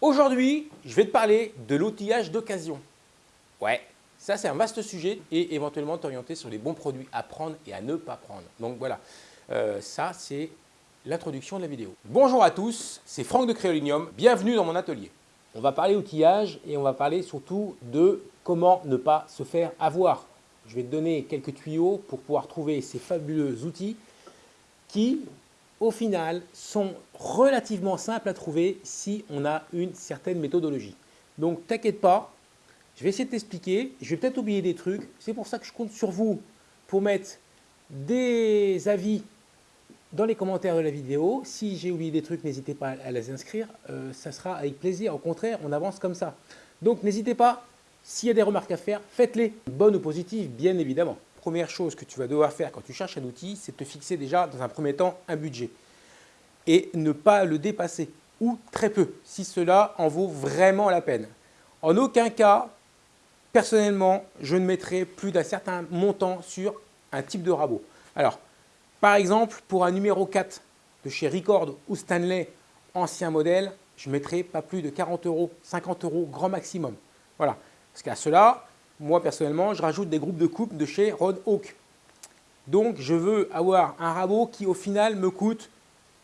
Aujourd'hui, je vais te parler de l'outillage d'occasion. Ouais, ça c'est un vaste sujet et éventuellement t'orienter sur les bons produits à prendre et à ne pas prendre. Donc voilà, euh, ça c'est l'introduction de la vidéo. Bonjour à tous, c'est Franck de Créolinium, bienvenue dans mon atelier. On va parler outillage et on va parler surtout de comment ne pas se faire avoir. Je vais te donner quelques tuyaux pour pouvoir trouver ces fabuleux outils qui, au final, sont relativement simples à trouver si on a une certaine méthodologie. Donc, t'inquiète pas, je vais essayer de t'expliquer. Je vais peut-être oublier des trucs. C'est pour ça que je compte sur vous pour mettre des avis dans les commentaires de la vidéo. Si j'ai oublié des trucs, n'hésitez pas à les inscrire. Euh, ça sera avec plaisir. Au contraire, on avance comme ça. Donc, n'hésitez pas. S'il y a des remarques à faire, faites-les. Bonnes ou positives, bien évidemment première chose que tu vas devoir faire quand tu cherches un outil, c'est te fixer déjà dans un premier temps un budget et ne pas le dépasser ou très peu si cela en vaut vraiment la peine. En aucun cas, personnellement, je ne mettrai plus d'un certain montant sur un type de rabot. Alors, par exemple, pour un numéro 4 de chez Record ou Stanley, ancien modèle, je mettrai pas plus de 40 euros, 50 euros grand maximum. Voilà, parce qu'à cela, moi, personnellement, je rajoute des groupes de coupe de chez Rod Hawk. Donc, je veux avoir un rabot qui, au final, me coûte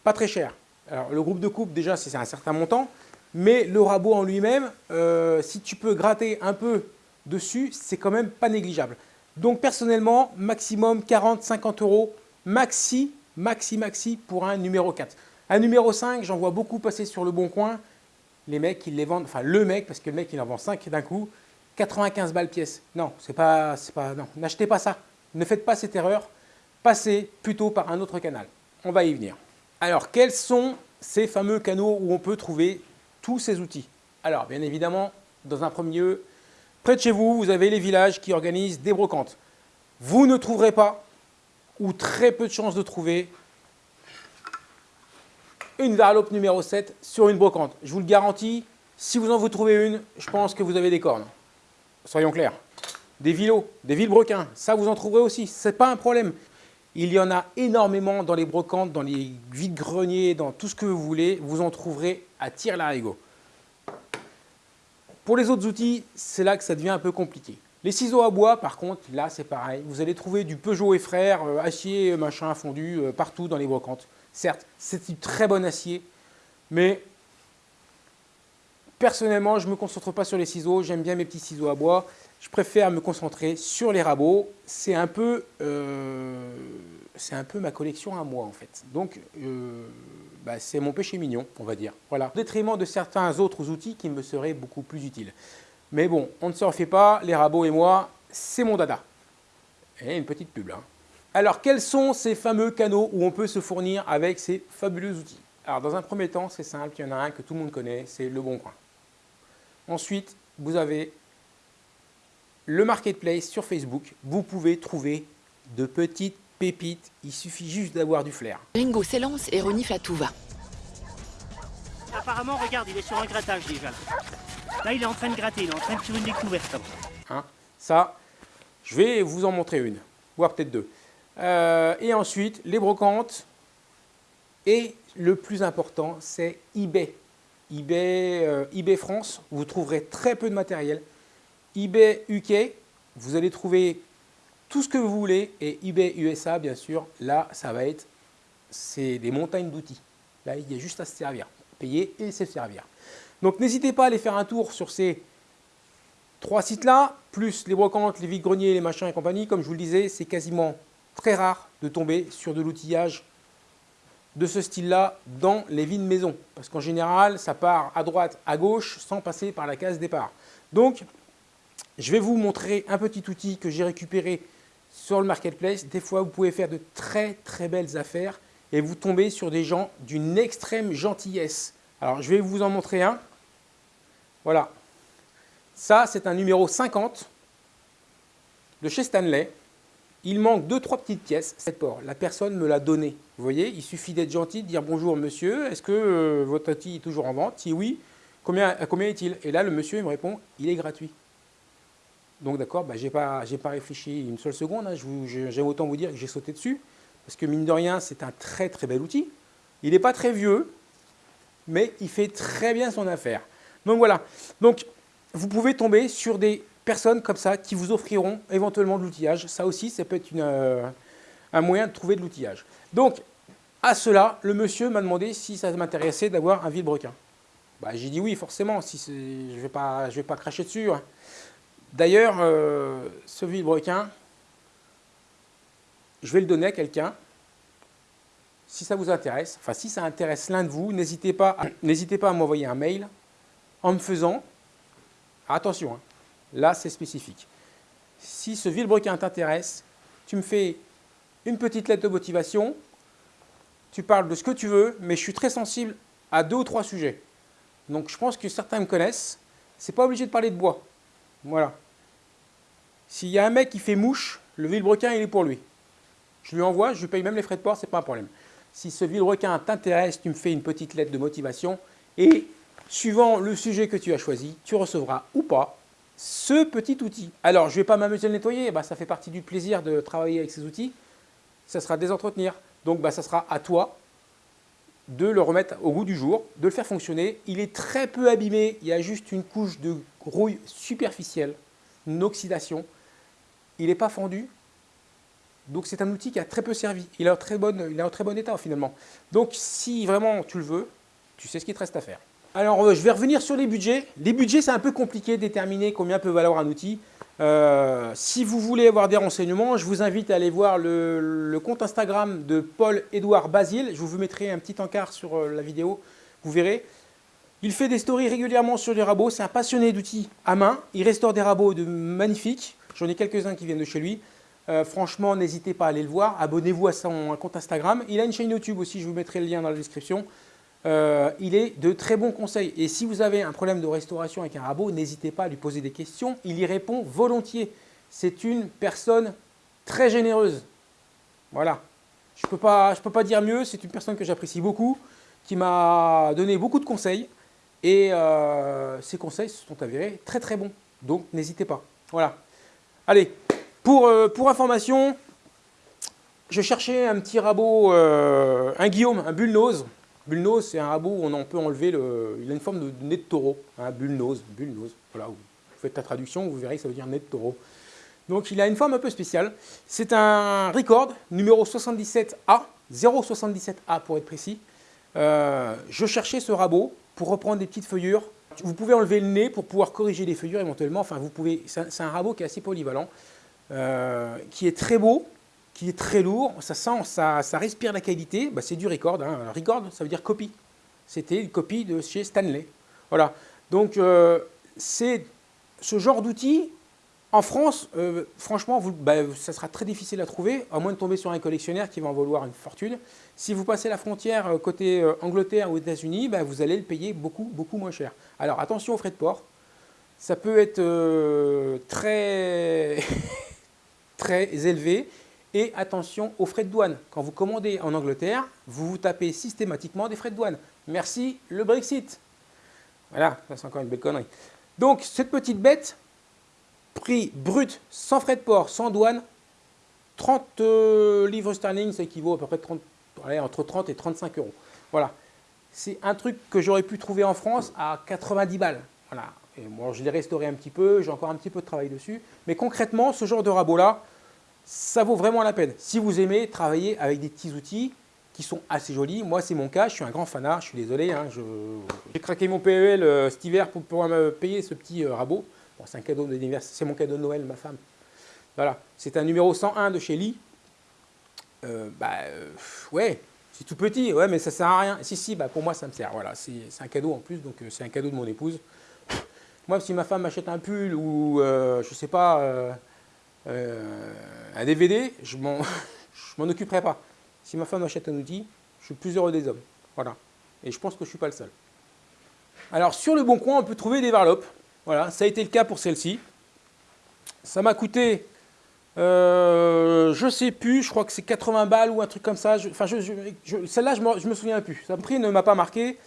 pas très cher. Alors, le groupe de coupe, déjà, c'est un certain montant. Mais le rabot en lui-même, euh, si tu peux gratter un peu dessus, c'est quand même pas négligeable. Donc, personnellement, maximum 40-50 euros, maxi, maxi, maxi pour un numéro 4. Un numéro 5, j'en vois beaucoup passer sur le bon coin. Les mecs, ils les vendent, enfin le mec, parce que le mec, il en vend 5 d'un coup. 95 balles pièce. Non, c'est pas, pas, non, n'achetez pas ça. Ne faites pas cette erreur. Passez plutôt par un autre canal. On va y venir. Alors, quels sont ces fameux canaux où on peut trouver tous ces outils? Alors, bien évidemment, dans un premier lieu, près de chez vous, vous avez les villages qui organisent des brocantes. Vous ne trouverez pas, ou très peu de chances de trouver, une varlope numéro 7 sur une brocante. Je vous le garantis, si vous en vous trouvez une, je pense que vous avez des cornes soyons clairs. Des villots, des vilebrequins, ça vous en trouverez aussi, ce n'est pas un problème. Il y en a énormément dans les brocantes, dans les vides-greniers, dans tout ce que vous voulez, vous en trouverez à tir larigot. Pour les autres outils, c'est là que ça devient un peu compliqué. Les ciseaux à bois, par contre, là c'est pareil. Vous allez trouver du Peugeot et frères, euh, acier, machin, fondu, euh, partout dans les brocantes. Certes, c'est du très bon acier, mais Personnellement, je ne me concentre pas sur les ciseaux, j'aime bien mes petits ciseaux à bois. Je préfère me concentrer sur les rabots. C'est un, peu, euh, ma collection à moi en fait. Donc, euh, bah, c'est mon péché mignon, on va dire. Voilà. Au détriment de certains autres outils qui me seraient beaucoup plus utiles. Mais bon, on ne se refait pas, les rabots et moi, c'est mon dada. Et une petite pub là. Alors, quels sont ces fameux canaux où on peut se fournir avec ces fabuleux outils? Alors, dans un premier temps, c'est simple, il y en a un que tout le monde connaît, c'est Le Bon Coin. Ensuite, vous avez le marketplace sur Facebook. Vous pouvez trouver de petites pépites. Il suffit juste d'avoir du flair. Ringo s'élance et renifle à tout va. Apparemment, regarde, il est sur un grattage déjà. Là, il est en train de gratter, il est en train de faire une découverte. Hein, ça, je vais vous en montrer une, voire peut-être deux. Euh, et ensuite, les brocantes. Et le plus important, c'est eBay eBay, euh, eBay France, vous trouverez très peu de matériel. eBay UK, vous allez trouver tout ce que vous voulez. Et eBay USA, bien sûr, là, ça va être c'est des montagnes d'outils. Là, il y a juste à se servir. Payer et se servir. Donc, n'hésitez pas à aller faire un tour sur ces trois sites-là, plus les brocantes, les vides-greniers, les machins et compagnie. Comme je vous le disais, c'est quasiment très rare de tomber sur de l'outillage de ce style-là dans les vides maison. Parce qu'en général, ça part à droite, à gauche, sans passer par la case départ. Donc, je vais vous montrer un petit outil que j'ai récupéré sur le marketplace. Des fois, vous pouvez faire de très très belles affaires et vous tombez sur des gens d'une extrême gentillesse. Alors, je vais vous en montrer un. Voilà. Ça, c'est un numéro 50 de chez Stanley. Il manque deux, trois petites pièces. Cette port, la personne me l'a donné. Vous voyez, il suffit d'être gentil, de dire bonjour monsieur, est-ce que euh, votre outil est toujours en vente? Si oui, combien, combien est-il? Et là, le monsieur me répond, il est gratuit. Donc d'accord, bah, je n'ai pas, réfléchi une seule seconde. Hein. J'aime autant vous dire que j'ai sauté dessus. Parce que mine de rien, c'est un très très bel outil. Il n'est pas très vieux, mais il fait très bien son affaire. Donc voilà. Donc vous pouvez tomber sur des personnes comme ça qui vous offriront éventuellement de l'outillage. Ça aussi, ça peut être euh, un moyen de trouver de l'outillage. Donc à cela, le monsieur m'a demandé si ça m'intéressait d'avoir un vilebrequin. Bah, J'ai dit oui, forcément, si je ne vais, pas, cracher dessus. Hein. D'ailleurs, euh, ce vilebrequin, je vais le donner à quelqu'un. Si ça vous intéresse, enfin si ça intéresse l'un de vous, n'hésitez pas, n'hésitez pas à m'envoyer un mail en me faisant, attention, hein, là c'est spécifique. Si ce vilebrequin t'intéresse, tu me fais une petite lettre de motivation, tu parles de ce que tu veux, mais je suis très sensible à deux ou trois sujets. Donc je pense que certains me connaissent. C'est pas obligé de parler de bois. Voilà. S'il y a un mec qui fait mouche, le vilebrequin, il est pour lui. Je lui envoie, je lui paye même les frais de port, c'est pas un problème. Si ce vilebrequin t'intéresse, tu me fais une petite lettre de motivation et suivant le sujet que tu as choisi, tu recevras ou pas ce petit outil. Alors, je ne vais pas m'amuser à le nettoyer, bah, ça fait partie du plaisir de travailler avec ces outils. Ça sera désentretenir. Donc, bah, ça sera à toi de le remettre au goût du jour, de le faire fonctionner. Il est très peu abîmé, il y a juste une couche de rouille superficielle, une oxydation. Il n'est pas fendu, donc c'est un outil qui a très peu servi. Il est, en très il est en très bon état finalement. Donc si vraiment tu le veux, tu sais ce qu'il te reste à faire. Alors euh, je vais revenir sur les budgets. Les budgets c'est un peu compliqué de déterminer combien peut valoir un outil. Euh, si vous voulez avoir des renseignements, je vous invite à aller voir le, compte Instagram de Paul-Édouard Basile. Je vous mettrai un petit encart sur euh, la vidéo, vous verrez. Il fait des stories régulièrement sur les rabots. C'est un passionné d'outils à main. Il restaure des rabots de magnifiques. J'en ai quelques-uns qui viennent de chez lui. Euh, franchement, n'hésitez pas à aller le voir. Abonnez-vous à son compte Instagram. Il a une chaîne YouTube aussi, je vous mettrai le lien dans la description. Euh, il est de très bons conseils. Et si vous avez un problème de restauration avec un rabot, n'hésitez pas à lui poser des questions. Il y répond volontiers. C'est une personne très généreuse. Voilà. Je ne peux, pas, peux pas dire mieux. C'est une personne que j'apprécie beaucoup, qui m'a donné beaucoup de conseils. Et euh, ces conseils se sont avérés très très bons. Donc n'hésitez pas. Voilà. Allez, pour, euh, information, je cherchais un petit rabot, euh, un Guillaume, un bullnose. Bullnose, c'est un rabot où on peut enlever le... Il a une forme de nez de taureau, hein, bullnose, bullnose. Voilà, vous faites la traduction, vous verrez que ça veut dire nez de taureau. Donc il a une forme un peu spéciale. C'est un record numéro 77A, 077A pour être précis. Euh, je cherchais ce rabot pour reprendre des petites feuillures. Vous pouvez enlever le nez pour pouvoir corriger les feuillures éventuellement. Enfin, vous pouvez. C'est un rabot qui est assez polyvalent. Euh, qui est très beau, qui est très lourd, ça sent, ça, respire la qualité, bah, c'est du record. Hein. Record, ça veut dire copie. C'était une copie de chez Stanley. Voilà. Donc, euh, c'est ce genre d'outil. En France, euh, franchement, bah, ça sera très difficile à trouver, à moins de tomber sur un collectionneur qui va en vouloir une fortune. Si vous passez la frontière côté Angleterre ou États-Unis, bah, vous allez le payer beaucoup, beaucoup moins cher. Alors, attention aux frais de port. Ça peut être très... très élevé. Et attention aux frais de douane. Quand vous commandez en Angleterre, vous vous tapez systématiquement des frais de douane. Merci le Brexit. Voilà, ça c'est encore une belle connerie. Donc cette petite bête, prix brut, sans frais de port, sans douane, 30 euh, livres sterling, ça équivaut à peu près 30, entre 30 et 35 euros. Voilà. C'est un truc que j'aurais pu trouver en France à 90 balles. Voilà. Et moi, je l'ai restauré un petit peu, j'ai encore un petit peu de travail dessus. Mais concrètement, ce genre de rabot-là, ça vaut vraiment la peine. Si vous aimez travailler avec des petits outils qui sont assez jolis, moi c'est mon cas, je suis un grand fanat, je suis désolé. Hein, j'ai craqué mon PEL euh, cet hiver pour pouvoir me payer ce petit euh, rabot. c'est mon cadeau de Noël, ma femme. Voilà, c'est un numéro 101 de chez Lee. Euh, bah, ouais, c'est tout petit, ouais, mais ça sert à rien. Si, si, bah, pour moi ça me sert. Voilà, c'est un cadeau en plus, donc c'est un cadeau de mon épouse. Moi, si ma femme m'achète un pull ou, euh, je sais pas, euh, euh, un DVD, je m'en occuperai pas. Si ma femme m'achète un outil, je suis plus heureux des hommes. Voilà. Et je pense que je ne suis pas le seul. Alors, sur le bon coin, on peut trouver des varlopes. Voilà, ça a été le cas pour celle-ci. Ça m'a coûté, je ne sais plus, je crois que c'est 80 balles ou un truc comme ça. Enfin, celle-là, je ne me souviens plus. Ça prix ne m'a pas marqué.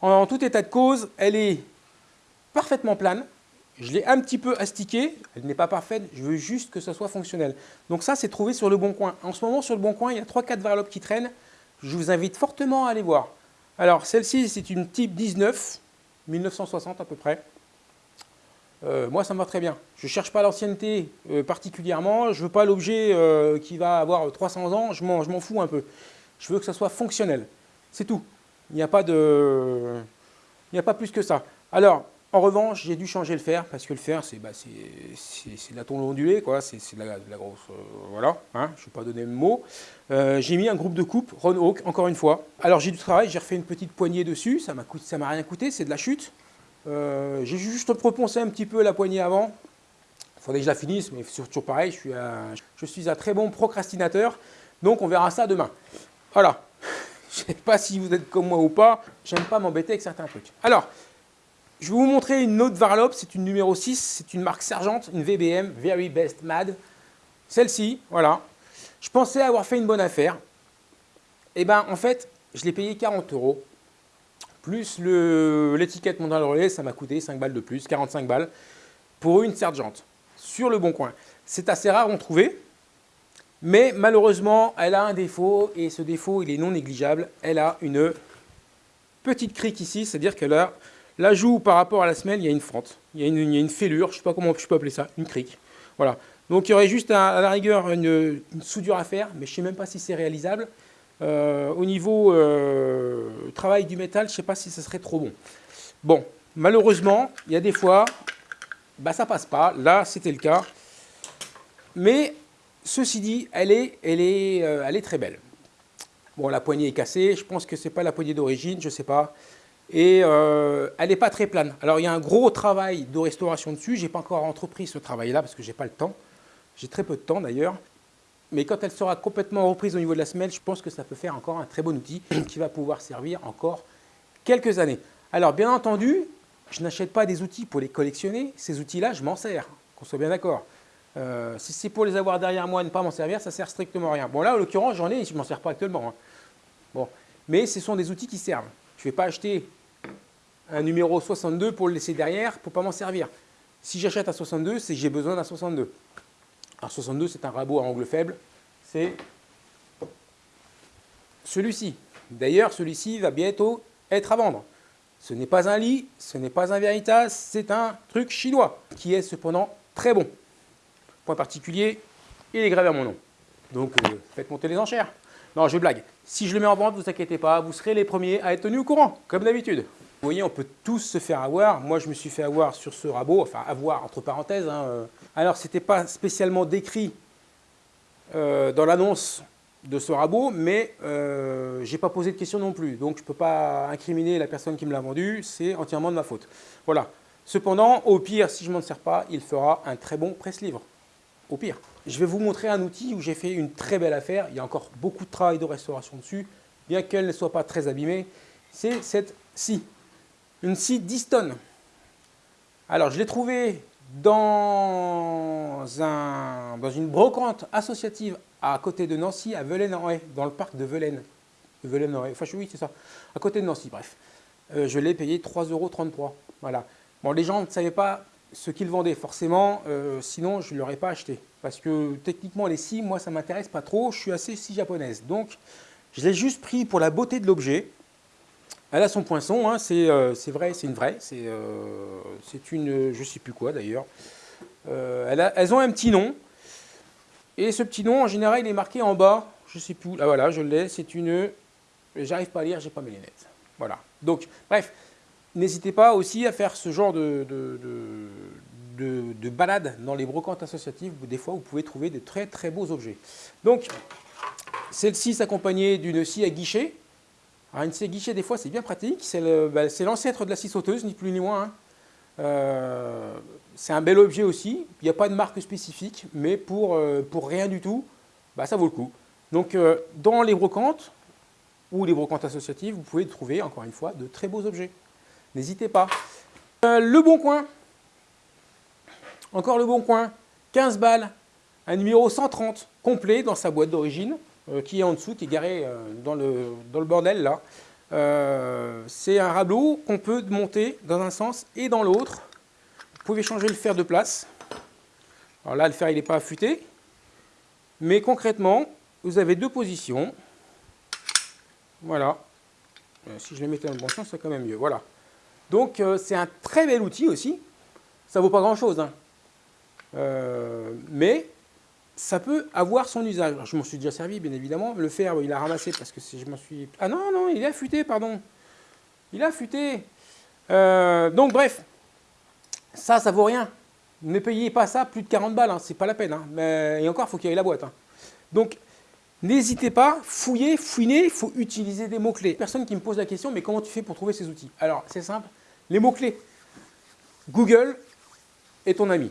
en, tout état de cause, elle est parfaitement plane. Je l'ai un petit peu astiquée, elle n'est pas parfaite, je veux juste que ça soit fonctionnel. Donc ça, c'est trouvé sur le Bon Coin. En ce moment, sur le Bon Coin, il y a 3-4 varlopes qui traînent. Je vous invite fortement à aller voir. Alors, celle-ci, c'est une type 19. 1960 à peu près. Euh, moi, ça me va très bien. Je ne cherche pas l'ancienneté euh, particulièrement. Je ne veux pas l'objet euh, qui va avoir 300 ans. Je m'en fous un peu. Je veux que ça soit fonctionnel. C'est tout. Il n'y a, pas de... Il n'y a pas plus que ça. Alors, en revanche, j'ai dû changer le fer parce que le fer, c'est bah, de la tôle ondulée. C'est de, la grosse. voilà, hein, je ne vais pas donner le mot. j'ai mis un groupe de coupe, Ron Hawk, encore une fois. Alors, j'ai du travail, j'ai refait une petite poignée dessus. Ça ne m'a rien coûté, c'est de la chute. Euh, j'ai juste reponcé un petit peu la poignée avant. Il faudrait que je la finisse, mais c'est toujours pareil, je suis, un, je suis un très bon procrastinateur. Donc on verra ça demain. Voilà. Je ne sais pas si vous êtes comme moi ou pas. J'aime pas m'embêter avec certains trucs. Alors, je vais vous montrer une autre varlope. C'est une numéro 6. C'est une marque Sergent, une VBM, Very Best Mad. Celle-ci, voilà. Je pensais avoir fait une bonne affaire. Et eh bien, en fait, je l'ai payé 40 euros plus l'étiquette mondiale relais, ça m'a coûté 5 balles de plus, 45 balles, pour une sergente, sur le bon coin. C'est assez rare d'en trouver, mais malheureusement, elle a un défaut, et ce défaut, il est non négligeable. Elle a une petite crique ici, c'est-à-dire que là, la joue par rapport à la semelle, il y a une fente, il y a une, fêlure, je ne sais pas comment je peux appeler ça, une crique. Voilà. Donc il y aurait juste à, la rigueur une, soudure à faire, mais je ne sais même pas si c'est réalisable. Euh, au niveau euh, travail du métal, je ne sais pas si ce serait trop bon. Bon, malheureusement, il y a des fois, bah, ça passe pas. Là, c'était le cas. Mais ceci dit, elle est, elle, est, euh, elle est très belle. Bon, la poignée est cassée. Je pense que ce n'est pas la poignée d'origine, je ne sais pas. Et elle n'est pas très plane. Alors, il y a un gros travail de restauration dessus. Je n'ai pas encore entrepris ce travail-là parce que je n'ai pas le temps. J'ai très peu de temps d'ailleurs. Mais quand elle sera complètement reprise au niveau de la semelle, je pense que ça peut faire encore un très bon outil qui va pouvoir servir encore quelques années. Alors bien entendu, je n'achète pas des outils pour les collectionner. Ces outils-là, je m'en sers, qu'on soit bien d'accord. Euh, si c'est pour les avoir derrière moi et ne pas m'en servir, ça sert strictement à rien. Bon là, en l'occurrence, j'en ai, je ne m'en sers pas actuellement. Hein. Bon. Mais ce sont des outils qui servent. Je ne vais pas acheter un numéro 62 pour le laisser derrière, pour ne pas m'en servir. Si j'achète un 62, c'est que j'ai besoin d'un 62. Alors 62, c'est un rabot à angle faible. C'est celui-ci. D'ailleurs, celui-ci va bientôt être à vendre. Ce n'est pas un lit, ce n'est pas un Veritas, c'est un truc chinois qui est cependant très bon. Point particulier, il est gravé à mon nom. Donc, euh, faites monter les enchères. Non, je blague. Si je le mets en vente, vous inquiétez pas, vous serez les premiers à être tenus au courant, comme d'habitude. Vous voyez, on peut tous se faire avoir. Moi, je me suis fait avoir sur ce rabot, enfin avoir entre parenthèses. Hein, euh, alors, ce n'était pas spécialement décrit euh, dans l'annonce de ce rabot, mais euh, je n'ai pas posé de questions non plus. Donc, je ne peux pas incriminer la personne qui me l'a vendu, c'est entièrement de ma faute. Voilà. Cependant, au pire, si je ne m'en sers pas, il fera un très bon presse-livre. Au pire. Je vais vous montrer un outil où j'ai fait une très belle affaire. Il y a encore beaucoup de travail de restauration dessus, bien qu'elle ne soit pas très abîmée. C'est cette scie. Une scie Diston. Alors, je l'ai trouvée dans, un, dans une brocante associative à côté de Nancy, à Velaine-en-Haye, dans le parc de Velaine. Velaine en Enfin, oui, c'est ça. À côté de Nancy, bref. Euh, je l'ai payé 3,33 euros. Voilà. Bon, les gens ne savaient pas ce qu'ils vendaient, forcément. Euh, sinon, je ne l'aurais pas acheté. Parce que techniquement, les scies, moi, ça ne m'intéresse pas trop. Je suis assez scie japonaise. Donc, je l'ai juste pris pour la beauté de l'objet. Elle a son poinçon, hein, euh, c'est vrai, c'est une vraie, c'est euh, une, je ne sais plus quoi d'ailleurs. Euh, elles ont un petit nom, et ce petit nom, en général, il est marqué en bas, je ne sais plus, là voilà, je l'ai, c'est une, j'arrive pas à lire, j'ai pas mes lunettes. Voilà, donc, bref, n'hésitez pas aussi à faire ce genre de balade dans les brocantes associatives, où des fois, vous pouvez trouver de très très beaux objets. Donc, celle-ci s'accompagnait d'une scie à guichet, alors une scie guichet, des fois, c'est bien pratique. Bah, c'est l'ancêtre de la scie sauteuse, ni plus ni moins. Hein. Euh, c'est un bel objet aussi. Il n'y a pas de marque spécifique, mais pour, euh, pour rien du tout, bah, ça vaut le coup. Donc, euh, dans les brocantes ou les brocantes associatives, vous pouvez trouver, encore une fois, de très beaux objets. N'hésitez pas. le Bon Coin. Encore le Bon Coin. 15 balles. Un numéro 130 complet dans sa boîte d'origine. Euh, qui est en dessous, qui est garé euh, dans le, bordel là. Euh, c'est un rabot qu'on peut monter dans un sens et dans l'autre. Vous pouvez changer le fer de place. Alors là, le fer, il n'est pas affûté. Mais concrètement, vous avez deux positions. Voilà. si je les mettais dans le bon sens, c'est quand même mieux. Voilà. Donc c'est un très bel outil aussi. Ça vaut pas grand-chose. hein. Mais ça peut avoir son usage. Je m'en suis déjà servi, bien évidemment. Le fer, il a ramassé parce que je m'en suis... Ah non, non, il est affûté, pardon. Il est affûté. Euh, donc bref, ça, ça vaut rien. Ne payez pas ça plus de 40 balles, hein, c'est pas la peine. hein. Mais, et encore, il faut qu'il y ait la boîte. hein. Donc, n'hésitez pas, fouillez, fouinez, il faut utiliser des mots-clés. Personne qui me pose la question, mais comment tu fais pour trouver ces outils? Alors, c'est simple, les mots-clés. Google est ton ami.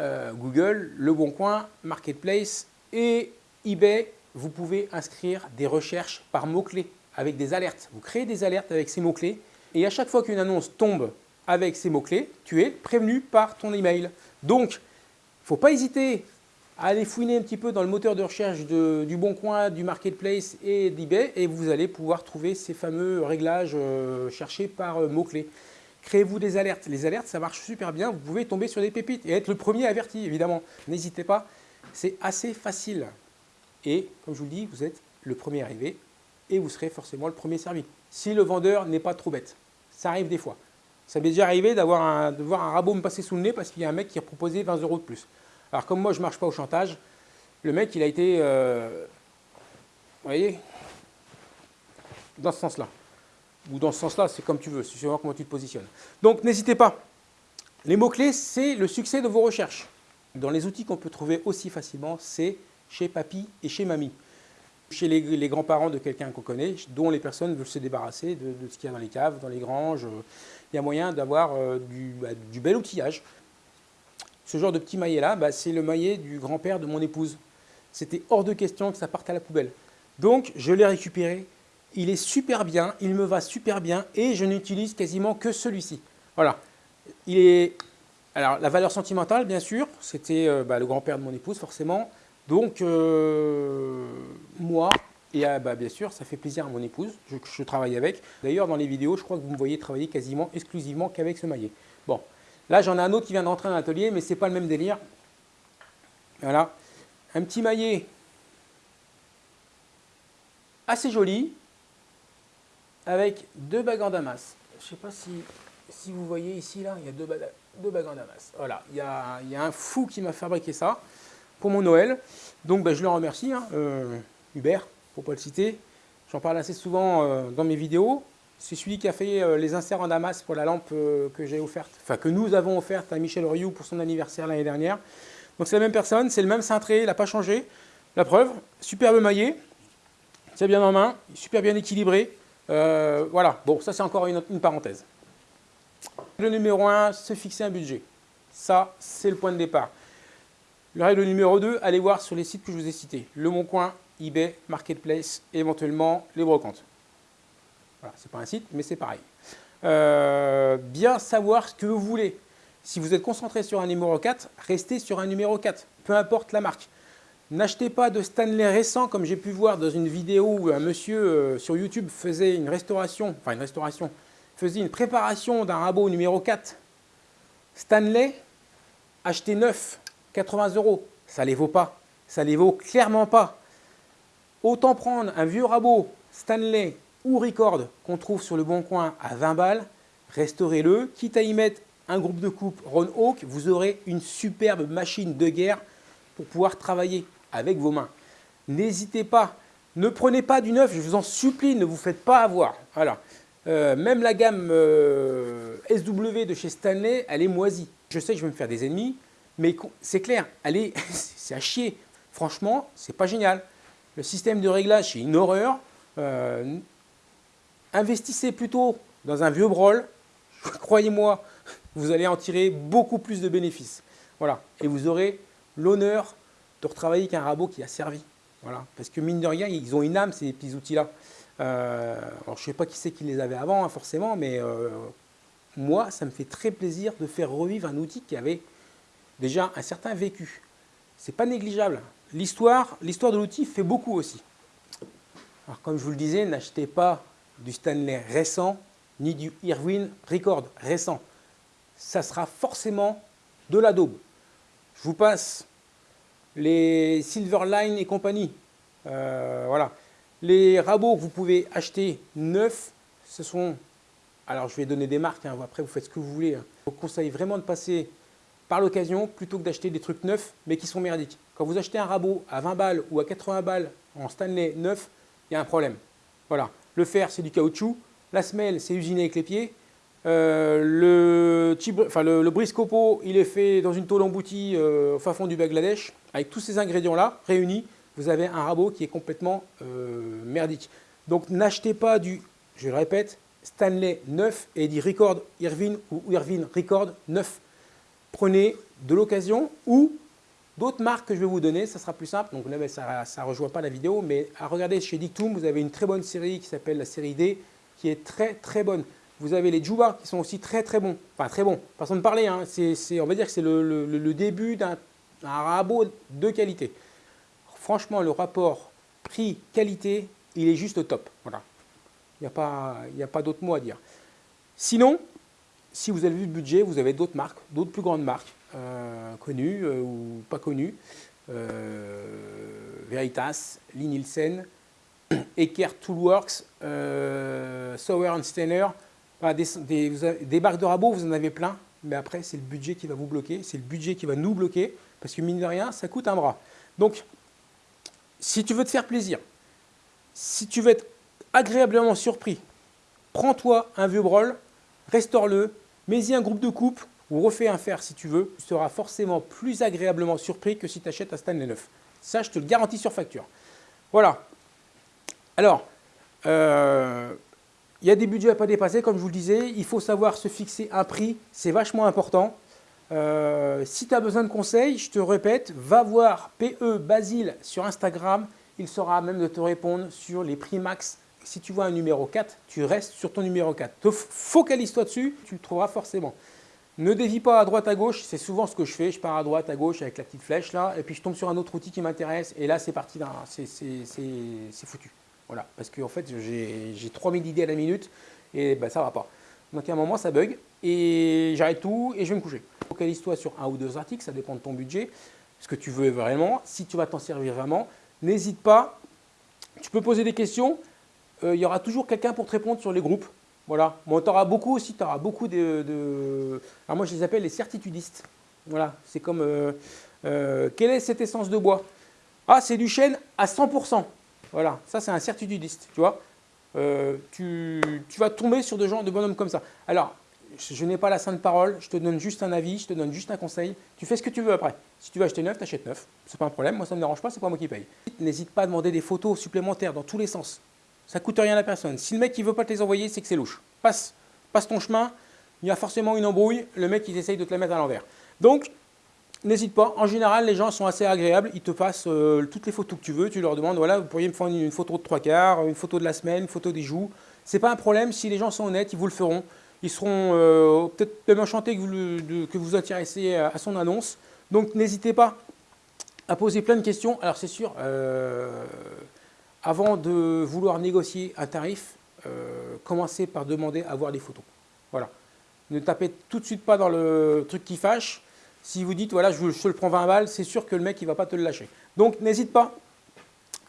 Euh, Google, Le Bon Coin, Marketplace et eBay, vous pouvez inscrire des recherches par mots-clés avec des alertes. Vous créez des alertes avec ces mots-clés et à chaque fois qu'une annonce tombe avec ces mots-clés, tu es prévenu par ton email. Donc, il ne faut pas hésiter à aller fouiner un petit peu dans le moteur de recherche du Bon Coin, du Marketplace et d'eBay et vous allez pouvoir trouver ces fameux réglages euh, cherchés par euh, mots-clés. Créez-vous des alertes. Les alertes, ça marche super bien. Vous pouvez tomber sur des pépites et être le premier averti, évidemment. N'hésitez pas, c'est assez facile. Et comme je vous le dis, vous êtes le premier arrivé et vous serez forcément le premier servi. Si le vendeur n'est pas trop bête. Ça arrive des fois. Ça m'est déjà arrivé d'avoir de voir un rabot me passer sous le nez parce qu'il y a un mec qui a proposé 20 euros de plus. Alors comme moi je ne marche pas au chantage, le mec il a été, euh, vous voyez, dans ce sens-là. Ou dans ce sens-là, c'est comme tu veux, c'est suivant comment tu te positionnes. Donc n'hésitez pas. Les mots-clés, c'est le succès de vos recherches. Dans les outils qu'on peut trouver aussi facilement, c'est chez papy et chez mamie. Chez les, grands-parents de quelqu'un qu'on connaît, dont les personnes veulent se débarrasser de, ce qu'il y a dans les caves, dans les granges. Il y a moyen d'avoir euh, du, bah, du bel outillage. Ce genre de petit maillet-là, bah, c'est le maillet du grand-père de mon épouse. C'était hors de question que ça parte à la poubelle. Donc, je l'ai récupéré. Il est super bien, il me va super bien et je n'utilise quasiment que celui-ci. Voilà. Il est... Alors, la valeur sentimentale, bien sûr, c'était euh, bah, le grand-père de mon épouse, forcément. Donc, euh, moi, et ah, bah, bien sûr, ça fait plaisir à mon épouse, je, travaille avec. D'ailleurs, dans les vidéos, je crois que vous me voyez travailler quasiment exclusivement qu'avec ce maillet. Bon, là, j'en ai un autre qui vient d'entrer dans l'atelier, mais c'est pas le même délire. Voilà, un petit maillet assez joli, avec deux bagues en damas. Je ne sais pas si, si vous voyez ici, là, il y a deux, deux bagues en damas. Voilà, il y a, un fou qui m'a fabriqué ça pour mon Noël. Donc ben, je le remercie, hein, euh, Hubert, pour ne pas le citer. J'en parle assez souvent euh, dans mes vidéos. C'est celui qui a fait euh, les inserts en damas pour la lampe que j'ai offerte, enfin que nous avons offerte à Michel Rioux pour son anniversaire l'année dernière. Donc c'est la même personne, c'est le même cintré, il n'a pas changé. La preuve, superbe maillet, c'est bien en main, super bien équilibré. Euh, voilà, bon, ça c'est encore une, parenthèse. Le numéro 1, se fixer un budget. Ça, c'est le point de départ. Le règle numéro 2, allez voir sur les sites que je vous ai cités. Le Bon Coin, eBay, Marketplace, et éventuellement les brocantes. Voilà, c'est pas un site, mais c'est pareil. Euh, bien savoir ce que vous voulez. Si vous êtes concentré sur un numéro 4, restez sur un numéro 4, peu importe la marque. N'achetez pas de Stanley récent, comme j'ai pu voir dans une vidéo où un monsieur euh, sur YouTube faisait une restauration, enfin une restauration, faisait une préparation d'un rabot numéro 4. Stanley, achetez neuf, 80 euros. Ça ne les vaut pas. Ça ne les vaut clairement pas. Autant prendre un vieux rabot Stanley ou Record qu'on trouve sur le bon coin à 20 balles, restaurez-le, quitte à y mettre un groupe de coupe Ron Hawk, vous aurez une superbe machine de guerre pour pouvoir travailler avec vos mains. N'hésitez pas, ne prenez pas du neuf, je vous en supplie, ne vous faites pas avoir. Voilà. Euh, même la gamme euh, SW de chez Stanley, elle est moisie. Je sais que je vais me faire des ennemis, mais c'est clair, c'est à chier. Franchement, c'est pas génial. Le système de réglage, c'est une horreur. Euh, investissez plutôt dans un vieux brol. Croyez-moi, vous allez en tirer beaucoup plus de bénéfices. Voilà. Et vous aurez l'honneur de retravailler avec un rabot qui a servi. Voilà. Parce que mine de rien, ils ont une âme, ces petits outils-là. Euh, alors, je ne sais pas qui c'est qui les avait avant, hein, forcément, mais euh, moi, ça me fait très plaisir de faire revivre un outil qui avait déjà un certain vécu. C'est pas négligeable. L'histoire, de l'outil fait beaucoup aussi. Alors, comme je vous le disais, n'achetez pas du Stanley récent ni du Irwin Record récent. Ça sera forcément de la daube. Je vous passe les Silverline et compagnie. Euh, voilà. Les rabots que vous pouvez acheter neufs, ce sont alors je vais donner des marques, hein, après vous faites ce que vous voulez. Hein. Je vous conseille vraiment de passer par l'occasion plutôt que d'acheter des trucs neufs mais qui sont merdiques. Quand vous achetez un rabot à 20 balles ou à 80 balles en Stanley neuf, il y a un problème. Voilà, le fer c'est du caoutchouc, la semelle c'est usiné avec les pieds, euh, le, enfin, le, briscopo il est fait dans une tôle emboutie euh, au fin fond du Bangladesh. Avec tous ces ingrédients là réunis, vous avez un rabot qui est complètement euh, merdique. Donc n'achetez pas du, je le répète, Stanley neuf et dit Record Irvine ou Irvine Record neuf. Prenez de l'occasion ou d'autres marques que je vais vous donner, ça sera plus simple. Donc là, ben, ça ne rejoint pas la vidéo, mais à regarder chez Dictum, vous avez une très bonne série qui s'appelle la série D, qui est très très bonne. Vous avez les Juba qui sont aussi très très bons. Enfin très bons, façon de parler, hein. on va dire que c'est le, début d'un rabot de qualité. Franchement, le rapport prix-qualité, il est juste top. Il n'y a pas, d'autre mot à dire. Sinon, si vous avez vu le budget, vous avez d'autres marques, d'autres plus grandes marques, euh, connues euh, ou pas connues. Euh, Veritas, Lee Nielsen, Eckert Toolworks, Sauer Steiner. des, des, marques de rabot, vous en avez plein, mais après, c'est le budget qui va vous bloquer, c'est le budget qui va nous bloquer, parce que mine de rien, ça coûte un bras. Donc, si tu veux te faire plaisir, si tu veux être agréablement surpris, prends-toi un vieux brol, restaure-le, mets-y un groupe de coupe ou refais un fer si tu veux. Tu seras forcément plus agréablement surpris que si tu achètes un Stanley neuf. Ça, je te le garantis sur facture. Voilà. Alors, euh, il y a des budgets à pas dépasser, comme je vous le disais. Il faut savoir se fixer un prix, c'est vachement important. Euh, si tu as besoin de conseils, je te répète, va voir PE Basile sur Instagram. Il saura même de te répondre sur les prix max si tu vois un numéro 4, tu restes sur ton numéro 4. Focalise-toi dessus, tu le trouveras forcément. Ne dévie pas à droite à gauche, c'est souvent ce que je fais. Je pars à droite à gauche avec la petite flèche là, et puis je tombe sur un autre outil qui m'intéresse, et là c'est parti, c'est foutu. Voilà, parce qu'en en fait j'ai 3000 idées à la minute, et ben, ça va pas. Donc à un moment ça bug, et j'arrête tout, et je vais me coucher. Focalise-toi sur un ou deux articles, ça dépend de ton budget, ce que tu veux vraiment. Si tu vas t'en servir vraiment, n'hésite pas, tu peux poser des questions, euh, il y aura toujours quelqu'un pour te répondre sur les groupes. Voilà. Bon, tu auras beaucoup aussi, tu auras beaucoup de, Alors moi, je les appelle les certitudistes. Voilà, c'est comme... Euh, euh, quelle est cette essence de bois? Ah, c'est du chêne à 100%. Voilà, ça c'est un certitudiste, tu vois. tu, vas tomber sur de gens, de bonhommes comme ça. Alors, je, n'ai pas la sainte parole, je te donne juste un avis, je te donne juste un conseil. Tu fais ce que tu veux après. Si tu veux acheter neuf, tu achètes neuf. C'est pas un problème, moi ça ne me dérange pas, c'est pas moi qui paye. N'hésite pas à demander des photos supplémentaires dans tous les sens. Ça coûte rien à personne. Si le mec ne veut pas te les envoyer, c'est que c'est louche. Passe, passe ton chemin, il y a forcément une embrouille, le mec il essaye de te la mettre à l'envers. Donc, n'hésite pas. En général, les gens sont assez agréables. Ils te passent euh, toutes les photos que tu veux. Tu leur demandes, voilà, vous pourriez me faire une, photo de trois quarts, une photo de la semaine, une photo des joues. C'est pas un problème. Si les gens sont honnêtes, ils vous le feront. Ils seront euh, peut-être même enchantés que vous, que vous intéressez à, son annonce. Donc, n'hésitez pas à poser plein de questions. Alors, c'est sûr, euh, avant de vouloir négocier un tarif, euh, commencez par demander à voir les photos. Voilà. Ne tapez tout de suite pas dans le truc qui fâche. Si vous dites, voilà, je, te le prends 20 balles, c'est sûr que le mec, il ne va pas te le lâcher. Donc, n'hésite pas.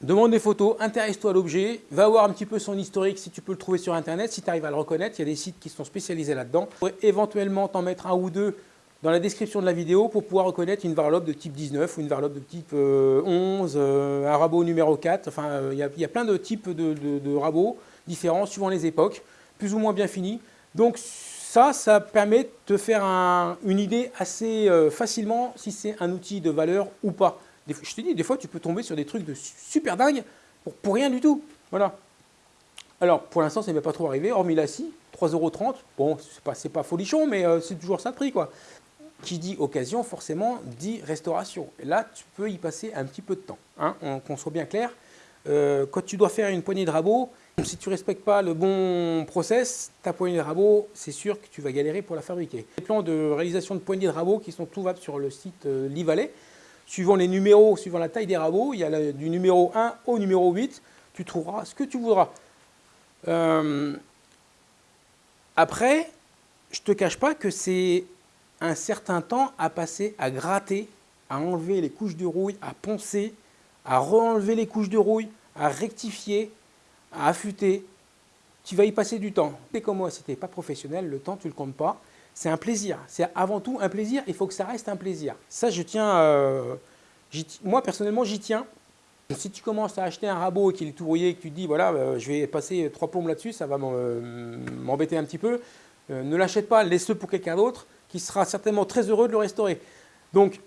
Demande des photos, intéresse-toi à l'objet, va voir un petit peu son historique si tu peux le trouver sur Internet, si tu arrives à le reconnaître. Il y a des sites qui sont spécialisés là-dedans. Éventuellement, t'en mettre un ou deux dans la description de la vidéo pour pouvoir reconnaître une varlope de type 19 ou une varlope de type 11, euh, euh, un rabot numéro 4. Enfin, euh, il y, a plein de types de, rabots différents suivant les époques, plus ou moins bien finis. Donc ça, ça permet de te faire une idée assez facilement si c'est un outil de valeur ou pas. Je te dis, des fois, tu peux tomber sur des trucs de super dingue pour, rien du tout. Voilà. Alors, pour l'instant, ça n'est pas trop arrivé, hormis la scie, 3,30€. Bon, c'est pas, pas folichon, mais c'est toujours ça de prix, quoi. Qui dit occasion, forcément, dit restauration. Et là, tu peux y passer un petit peu de temps. Hein, qu'on soit bien clair. Euh, quand tu dois faire une poignée de rabot, si tu ne respectes pas le bon process, ta poignée de rabot, c'est sûr que tu vas galérer pour la fabriquer. Les plans de réalisation de poignées de rabot qui sont trouvables sur le site euh, Livalet, suivant les numéros, suivant la taille des rabots, il y a du numéro 1 au numéro 8, tu trouveras ce que tu voudras. Euh, après, je ne te cache pas que c'est un certain temps à passer à gratter, à enlever les couches de rouille, à poncer, à re-enlever les couches de rouille, à rectifier, à affûter. tu vas y passer du temps. Et comme moi, si tu n'es pas professionnel, le temps, tu ne le comptes pas. C'est un plaisir. C'est avant tout un plaisir. Il faut que ça reste un plaisir. Ça, je tiens. Euh, moi, personnellement, j'y tiens. Si tu commences à acheter un rabot qui est tout rouillé, que tu te dis, voilà, euh, je vais passer trois plombes là-dessus, ça va euh, m'embêter un petit peu, ne l'achète pas, laisse-le pour quelqu'un d'autre qui sera certainement très heureux de le restaurer. Donc,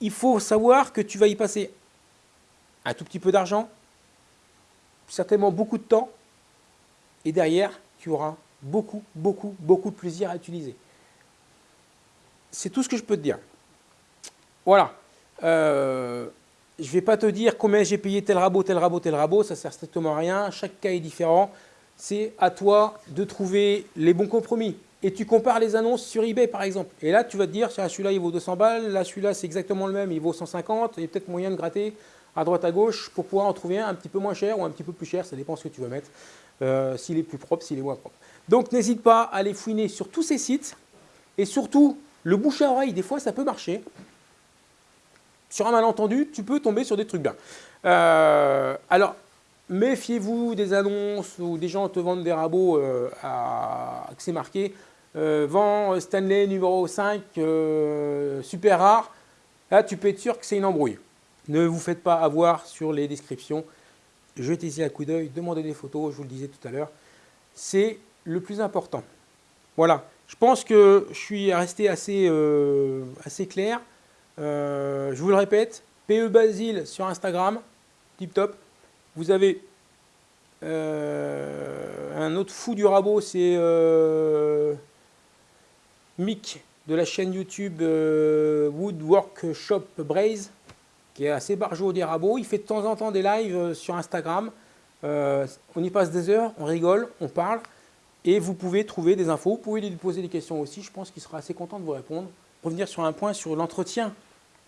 il faut savoir que tu vas y passer un tout petit peu d'argent, certainement beaucoup de temps, et derrière, tu auras beaucoup, beaucoup, beaucoup de plaisir à utiliser. C'est tout ce que je peux te dire. Voilà. Euh, je ne vais pas te dire combien j'ai payé tel rabot, tel rabot, tel rabot, ça ne sert strictement à rien. Chaque cas est différent. C'est à toi de trouver les bons compromis. Et tu compares les annonces sur eBay par exemple. Et là, tu vas te dire, celui-là il vaut 200 balles, là celui-là c'est exactement le même, il vaut 150, il y a peut-être moyen de gratter à droite à gauche pour pouvoir en trouver un un petit peu moins cher ou un petit peu plus cher, ça dépend ce que tu veux mettre, euh, s'il est plus propre, s'il est moins propre. Donc n'hésite pas à aller fouiner sur tous ces sites et surtout le bouche à oreille, des fois ça peut marcher. Sur un malentendu, tu peux tomber sur des trucs bien. Euh, alors, méfiez-vous des annonces où des gens te vendent des rabots euh, à, que c'est marqué vent Stanley numéro 5, super rare. Là, tu peux être sûr que c'est une embrouille. Ne vous faites pas avoir sur les descriptions. Jetez-y un coup d'œil, demandez des photos, je vous le disais tout à l'heure. C'est le plus important. Voilà, je pense que je suis resté assez, euh, clair. Euh, je vous le répète, PE Basile sur Instagram, tip top. Vous avez euh, un autre fou du rabot, c'est Mick de la chaîne YouTube Woodwork Shop Braze qui est assez barjot des rabots. Il fait de temps en temps des lives euh, sur Instagram. Euh, on y passe des heures, on rigole, on parle. Et vous pouvez trouver des infos. Vous pouvez lui poser des questions aussi. Je pense qu'il sera assez content de vous répondre. Revenir sur un point sur l'entretien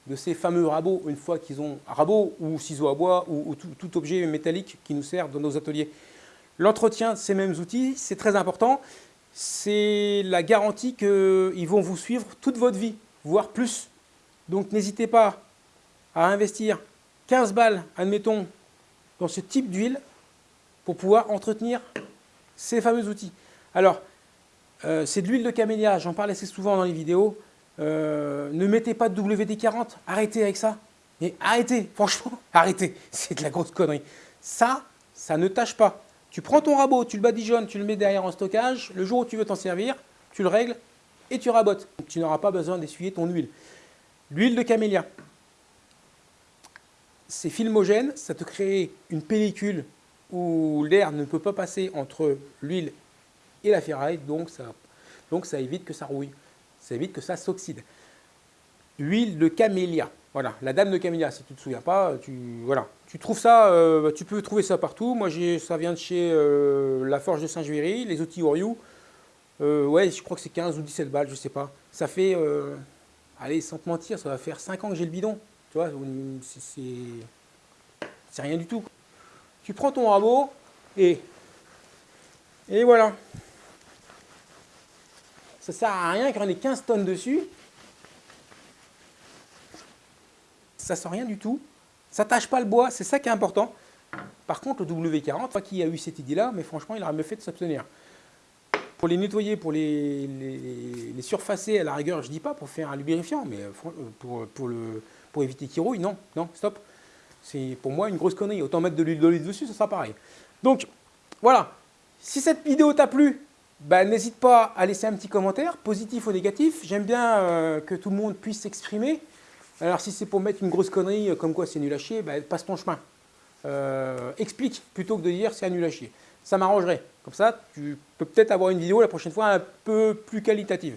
de ces fameux rabots, une fois qu'ils ont rabot ou ciseaux à bois ou, tout, objet métallique qui nous sert dans nos ateliers. L'entretien de ces mêmes outils, c'est très important. C'est la garantie qu'ils vont vous suivre toute votre vie, voire plus. Donc n'hésitez pas à investir 15 balles, admettons, dans ce type d'huile pour pouvoir entretenir ces fameux outils. Alors, euh, c'est de l'huile de camélia, j'en parle assez souvent dans les vidéos. Euh, ne mettez pas de WD-40, arrêtez avec ça. Mais arrêtez, franchement, arrêtez. C'est de la grosse connerie. Ça, ça ne tâche pas. Tu prends ton rabot, tu le badigeonnes, tu le mets derrière en stockage. Le jour où tu veux t'en servir, tu le règles et tu rabotes. tu n'auras pas besoin d'essuyer ton huile. L'huile de camélia, c'est filmogène, ça te crée une pellicule où l'air ne peut pas passer entre l'huile et la ferraille, donc ça, évite que ça rouille, ça évite que ça s'oxyde. Huile de camélia, voilà, la dame de camélia, si tu ne te souviens pas, tu, voilà. tu trouves ça, euh, tu peux trouver ça partout. Moi, ça vient de chez euh, La Forge de Saint-Juéry, les outils Oriou. Euh, ouais, je crois que c'est 15 ou 17 balles, je sais pas. Ça fait, allez, sans te mentir, ça va faire 5 ans que j'ai le bidon. Tu vois, c'est rien du tout. Tu prends ton rabot et, et voilà. Ça sert à rien y en ait 15 tonnes dessus. Ça sent rien du tout. Ça tâche pas le bois, c'est ça qui est important. Par contre, le W40, pas qui a eu cette idée-là, mais franchement, il aurait mieux fait de s'abstenir. Pour les nettoyer, pour les, les, surfacer, à la rigueur, je dis pas pour faire un lubrifiant, mais pour, pour le, pour éviter qu'il rouille. Non, non, stop. C'est pour moi une grosse connerie. Autant mettre de l'huile d'olive dessus, ça sera pareil. Donc, voilà. Si cette vidéo t'a plu, bah, n'hésite pas à laisser un petit commentaire, positif ou négatif. J'aime bien euh, que tout le monde puisse s'exprimer. Alors, si c'est pour mettre une grosse connerie, euh, comme quoi c'est nul à chier, bah, passe ton chemin. Euh, explique plutôt que de dire c'est nul à chier. Ça m'arrangerait. Comme ça, tu peux peut-être avoir une vidéo la prochaine fois un peu plus qualitative.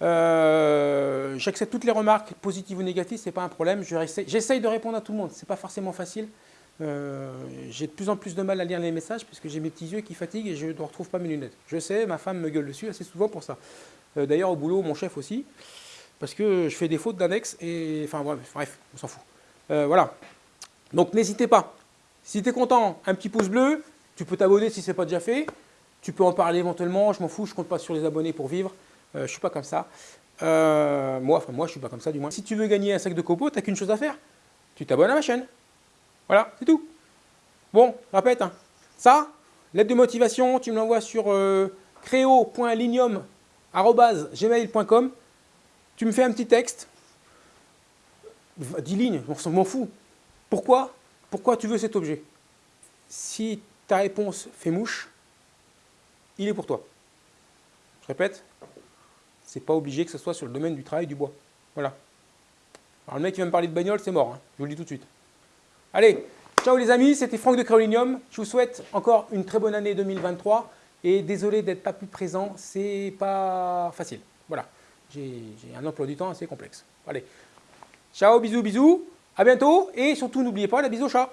Euh, j'accepte toutes les remarques, positives ou négatives, c'est pas un problème. J'essaye de répondre à tout le monde, c'est pas forcément facile. Euh, j'ai de plus en plus de mal à lire les messages puisque j'ai mes petits yeux qui fatiguent et je ne retrouve pas mes lunettes. Je sais, ma femme me gueule dessus assez souvent pour ça. Euh, d'ailleurs, au boulot, mon chef aussi, parce que je fais des fautes d'index et enfin bref, on s'en fout. voilà. Donc n'hésitez pas. Si tu es content, un petit pouce bleu, tu peux t'abonner si ce n'est pas déjà fait. Tu peux en parler éventuellement, je m'en fous, je compte pas sur les abonnés pour vivre. Euh, je ne suis pas comme ça. Euh, moi, enfin moi, je suis pas comme ça du moins. Si tu veux gagner un sac de copeaux, tu n'as qu'une chose à faire. Tu t'abonnes à ma chaîne. Voilà, c'est tout. Bon, répète. Hein. Ça, Lettre de motivation, tu me l'envoies sur euh. Tu me fais un petit texte. 10 lignes, on m'en fout. Pourquoi? Pourquoi tu veux cet objet? Si ta réponse fait mouche, il est pour toi. Je répète, c'est pas obligé que ce soit sur le domaine du travail du bois. Voilà. Alors le mec qui va me parler de bagnole, c'est mort, hein. je vous le dis tout de suite. Allez, ciao les amis, c'était Franck de Créolinium. Je vous souhaite encore une très bonne année 2023. Et désolé d'être pas plus présent, c'est pas facile. Voilà, j'ai un emploi du temps assez complexe. Allez, ciao, bisous, bisous, à bientôt. Et surtout, n'oubliez pas la bise au chat.